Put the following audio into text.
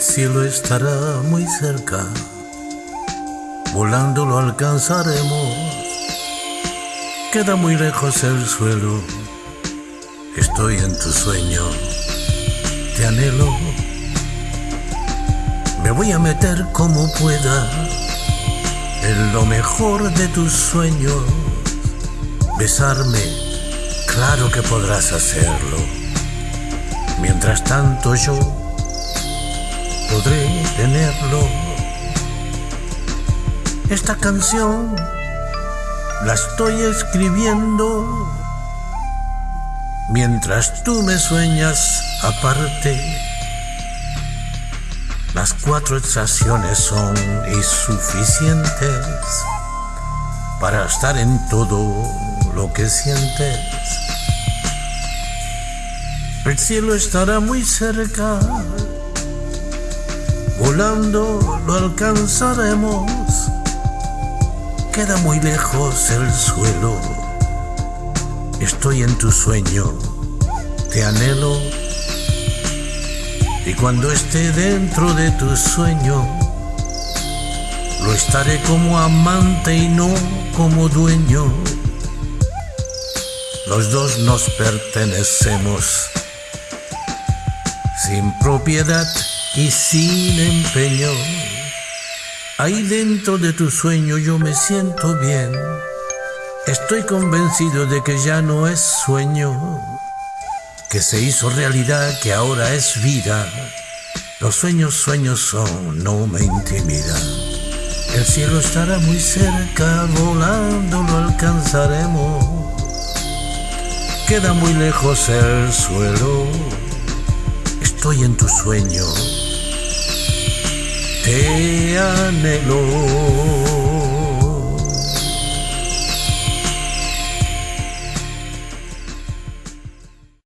cielo estará muy cerca, volando lo alcanzaremos. Queda muy lejos el suelo, estoy en tu sueño, te anhelo. Me voy a meter como pueda en lo mejor de tus sueños, besarme, claro que podrás hacerlo. Mientras tanto yo podré tenerlo. Esta canción la estoy escribiendo mientras tú me sueñas aparte. Las cuatro estaciones son insuficientes para estar en todo lo que sientes. El cielo estará muy cerca Volando lo alcanzaremos. Queda muy lejos el suelo. Estoy en tu sueño, te anhelo. Y cuando esté dentro de tu sueño, lo estaré como amante y no como dueño. Los dos nos pertenecemos sin propiedad y sin empeño. Ahí dentro de tu sueño yo me siento bien. Estoy convencido de que ya no es sueño, que se hizo realidad, que ahora es vida. Los sueños sueños son, no me intimidan. El cielo estará muy cerca, volando lo alcanzaremos. Queda muy lejos el suelo, estoy en tu sueño te anhelo.